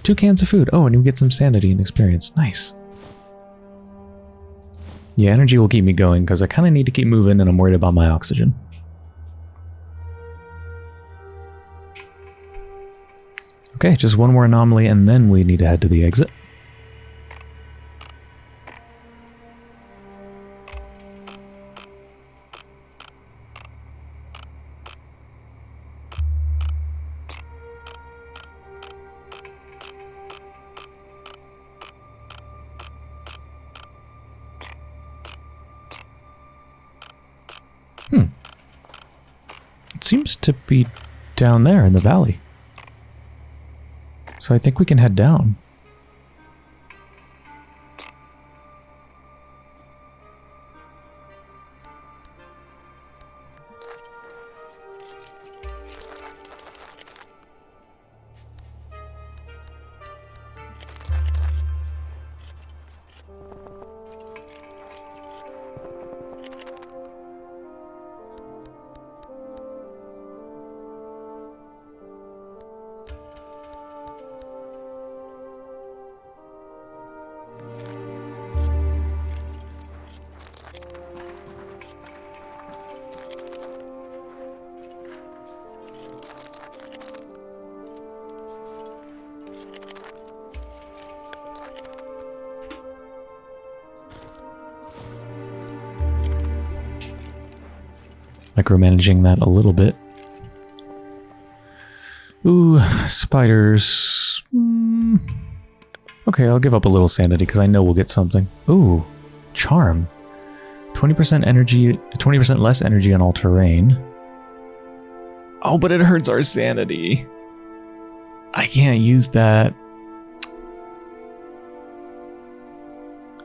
Two cans of food. Oh, and you get some sanity and experience. Nice. Yeah, energy will keep me going because I kind of need to keep moving and I'm worried about my oxygen. Okay, just one more anomaly and then we need to head to the exit. Seems to be down there in the valley. So I think we can head down. Micromanaging that a little bit. Ooh, spiders. Mm. Okay, I'll give up a little sanity because I know we'll get something. Ooh, charm. 20% energy, 20% less energy on all terrain. Oh, but it hurts our sanity. I can't use that.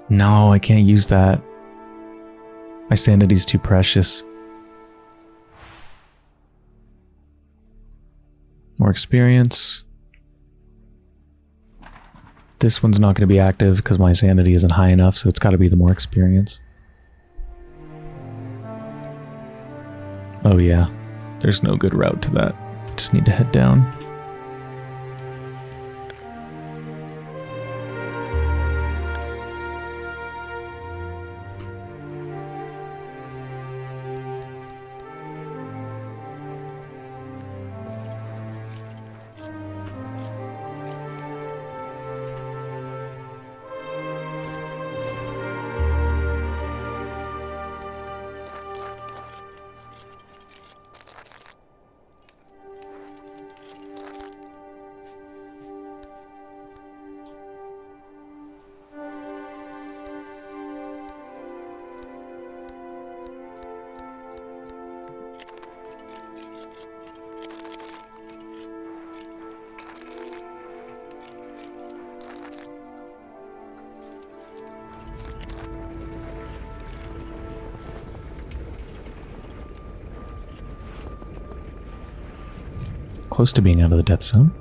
No, I can't use that. My sanity's too precious. More experience. This one's not going to be active because my sanity isn't high enough, so it's got to be the more experience. Oh yeah, there's no good route to that. Just need to head down. Close to being out of the death zone.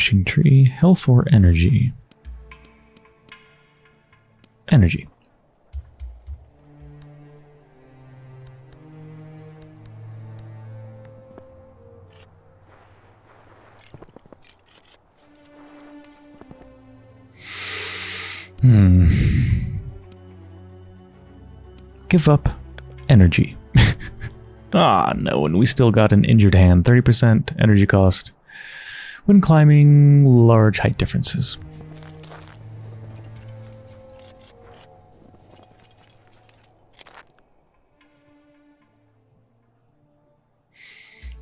Wishing tree, health or energy? Energy. Hmm. Give up energy. ah, no, and we still got an injured hand. 30% energy cost when climbing large height differences.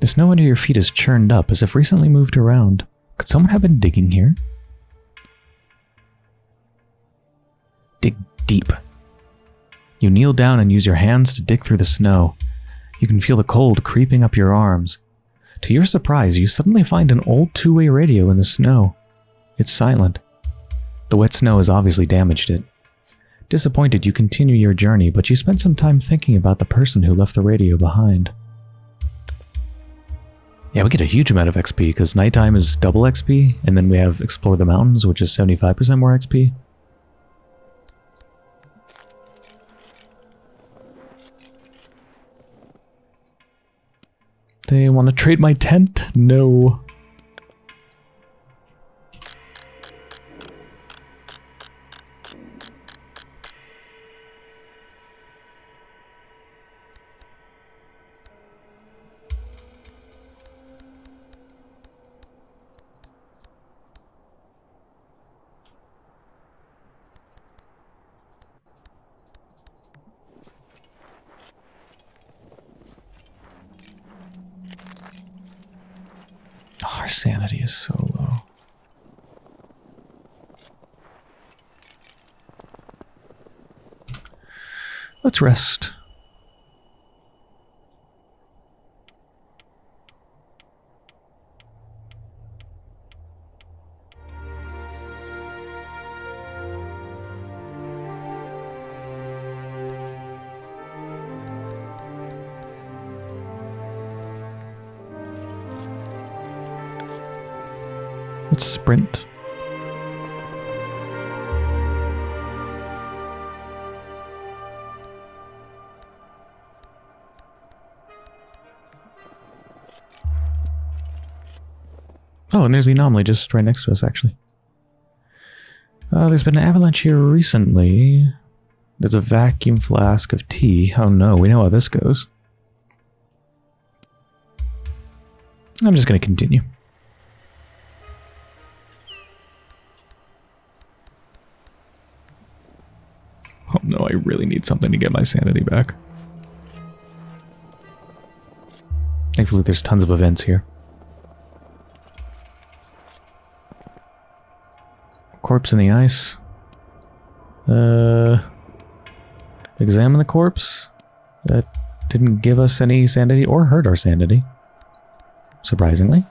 The snow under your feet is churned up as if recently moved around. Could someone have been digging here? Dig deep. You kneel down and use your hands to dig through the snow. You can feel the cold creeping up your arms. To your surprise, you suddenly find an old two-way radio in the snow. It's silent. The wet snow has obviously damaged it. Disappointed, you continue your journey, but you spend some time thinking about the person who left the radio behind. Yeah, we get a huge amount of XP, because nighttime is double XP, and then we have Explore the Mountains, which is 75% more XP. They want to trade my tent? No. Rest. And there's the anomaly just right next to us, actually. Uh, there's been an avalanche here recently. There's a vacuum flask of tea. Oh no, we know how this goes. I'm just going to continue. Oh no, I really need something to get my sanity back. Thankfully, there's tons of events here. Corpse in the ice. Uh, examine the corpse. That didn't give us any sanity or hurt our sanity. Surprisingly.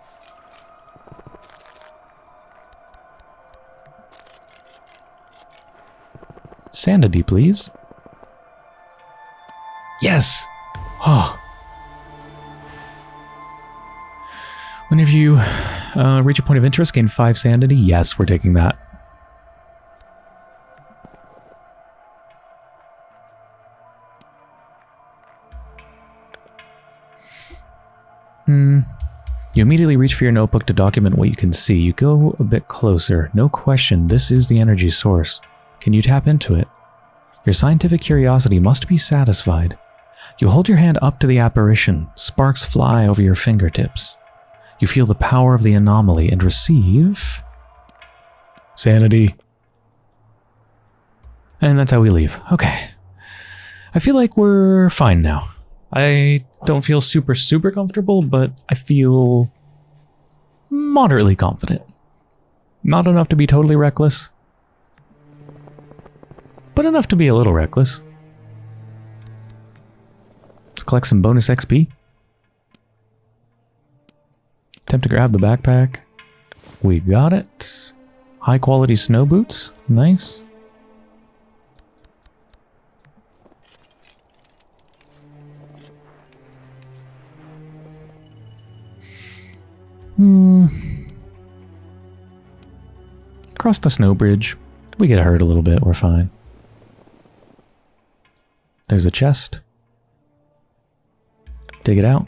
Sanity, please. Yes! Oh. Whenever you uh, reach a point of interest, gain 5 sanity. Yes, we're taking that. Immediately reach for your notebook to document what you can see. You go a bit closer. No question, this is the energy source. Can you tap into it? Your scientific curiosity must be satisfied. You hold your hand up to the apparition. Sparks fly over your fingertips. You feel the power of the anomaly and receive... Sanity. And that's how we leave. Okay. I feel like we're fine now. I don't feel super, super comfortable, but I feel moderately confident. Not enough to be totally reckless, but enough to be a little reckless. Let's collect some bonus XP. Attempt to grab the backpack. We got it. High quality snow boots. Nice. Hmm. Cross the snow bridge. We get hurt a little bit, we're fine. There's a chest. Dig it out.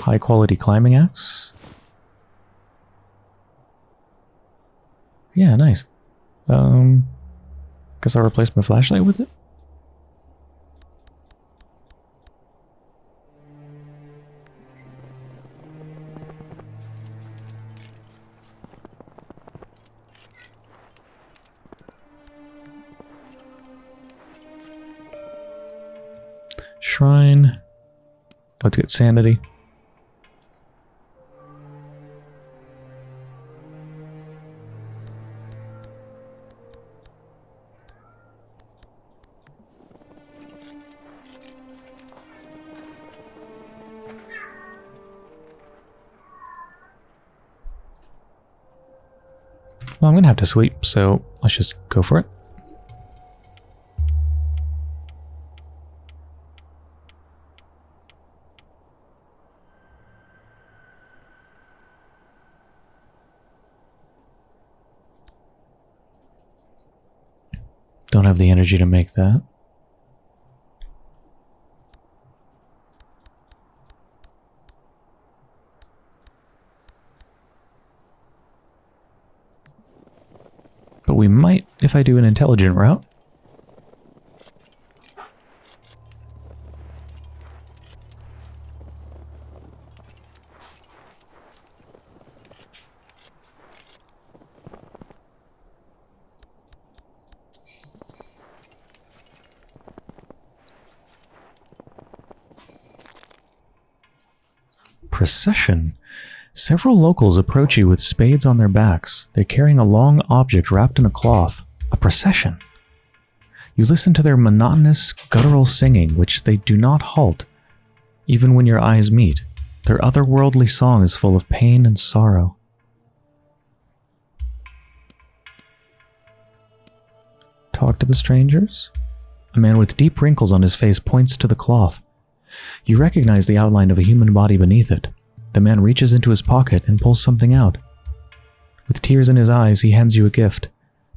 High quality climbing axe. Yeah, nice. Um, guess I'll replace my flashlight with it. Sanity. Well, I'm going to have to sleep, so let's just go for it. Have the energy to make that. But we might if I do an intelligent route. Procession. Several locals approach you with spades on their backs. They're carrying a long object wrapped in a cloth. A procession. You listen to their monotonous, guttural singing, which they do not halt, even when your eyes meet. Their otherworldly song is full of pain and sorrow. Talk to the strangers? A man with deep wrinkles on his face points to the cloth. You recognize the outline of a human body beneath it. The man reaches into his pocket and pulls something out. With tears in his eyes, he hands you a gift.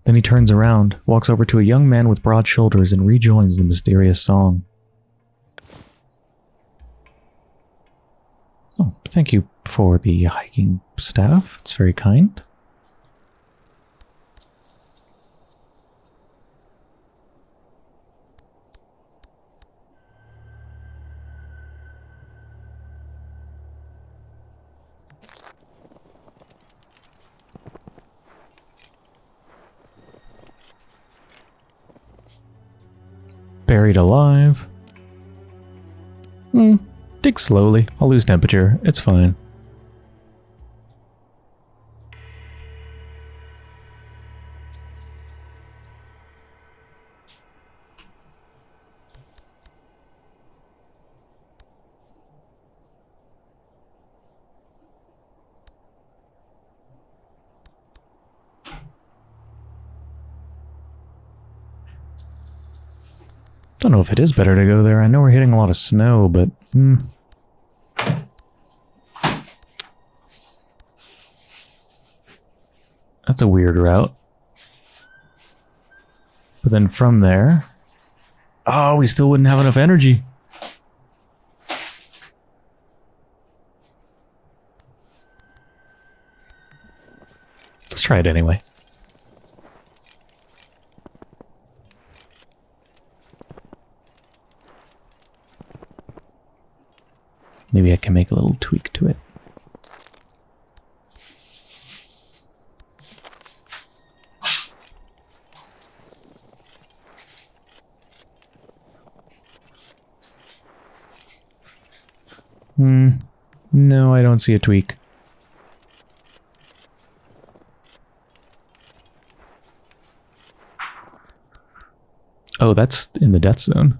Then he turns around, walks over to a young man with broad shoulders, and rejoins the mysterious song. Oh, thank you for the hiking staff. It's very kind. Buried alive. Hmm. Dig slowly. I'll lose temperature. It's fine. Don't know if it is better to go there. I know we're hitting a lot of snow, but... Hmm. That's a weird route. But then from there... Oh, we still wouldn't have enough energy. Let's try it anyway. Maybe I can make a little tweak to it. Hmm. No, I don't see a tweak. Oh, that's in the death zone.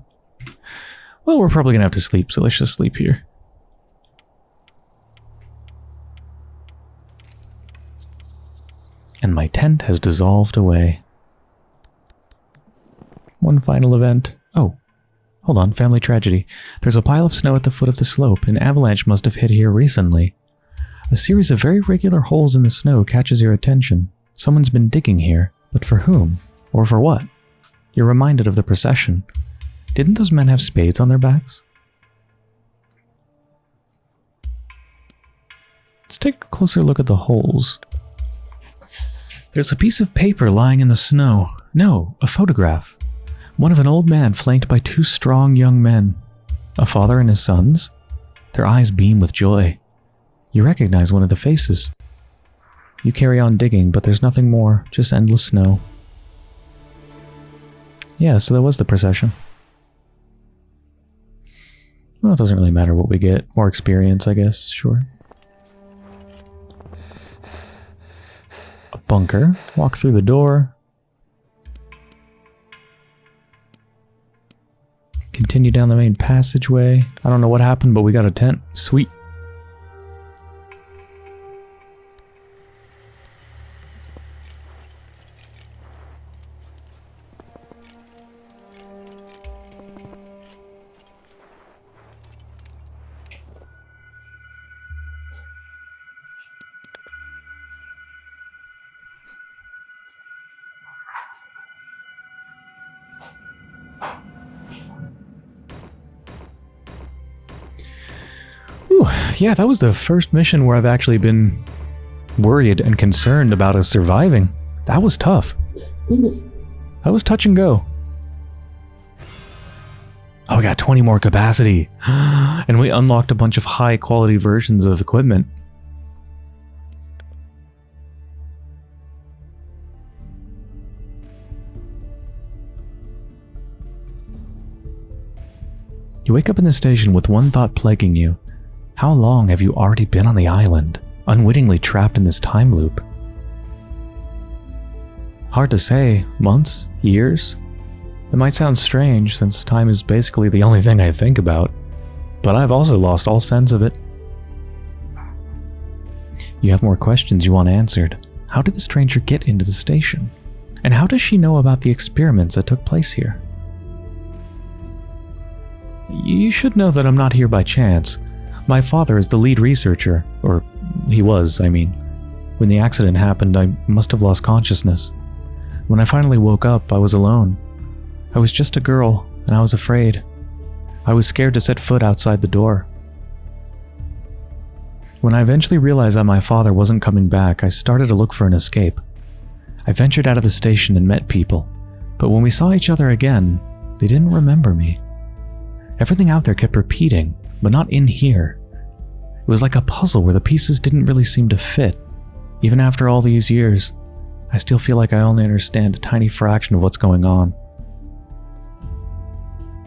Well, we're probably going to have to sleep, so let's just sleep here. My tent has dissolved away. One final event. Oh, hold on, family tragedy. There's a pile of snow at the foot of the slope. An avalanche must have hit here recently. A series of very regular holes in the snow catches your attention. Someone's been digging here, but for whom? Or for what? You're reminded of the procession. Didn't those men have spades on their backs? Let's take a closer look at the holes. There's a piece of paper lying in the snow. No, a photograph. One of an old man flanked by two strong young men. A father and his sons. Their eyes beam with joy. You recognize one of the faces. You carry on digging, but there's nothing more, just endless snow. Yeah, so that was the procession. Well, it doesn't really matter what we get. More experience, I guess, sure. Bunker. Walk through the door. Continue down the main passageway. I don't know what happened, but we got a tent. Sweet. Yeah, that was the first mission where I've actually been worried and concerned about us surviving. That was tough. That was touch and go. Oh, we got 20 more capacity. and we unlocked a bunch of high quality versions of equipment. You wake up in the station with one thought plaguing you. How long have you already been on the island, unwittingly trapped in this time loop? Hard to say. Months? Years? It might sound strange, since time is basically the only thing I think about, but I've also lost all sense of it. You have more questions you want answered. How did the stranger get into the station? And how does she know about the experiments that took place here? You should know that I'm not here by chance. My father is the lead researcher, or he was, I mean. When the accident happened, I must have lost consciousness. When I finally woke up, I was alone. I was just a girl, and I was afraid. I was scared to set foot outside the door. When I eventually realized that my father wasn't coming back, I started to look for an escape. I ventured out of the station and met people, but when we saw each other again, they didn't remember me. Everything out there kept repeating, but not in here. It was like a puzzle where the pieces didn't really seem to fit. Even after all these years, I still feel like I only understand a tiny fraction of what's going on.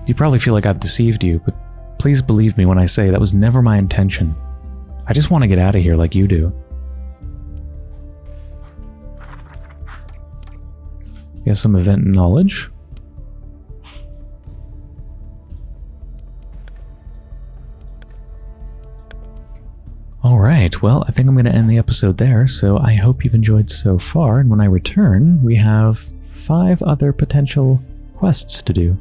You probably feel like I've deceived you, but please believe me when I say that was never my intention. I just want to get out of here like you do. Get some event knowledge. Alright, well, I think I'm going to end the episode there, so I hope you've enjoyed so far, and when I return, we have five other potential quests to do.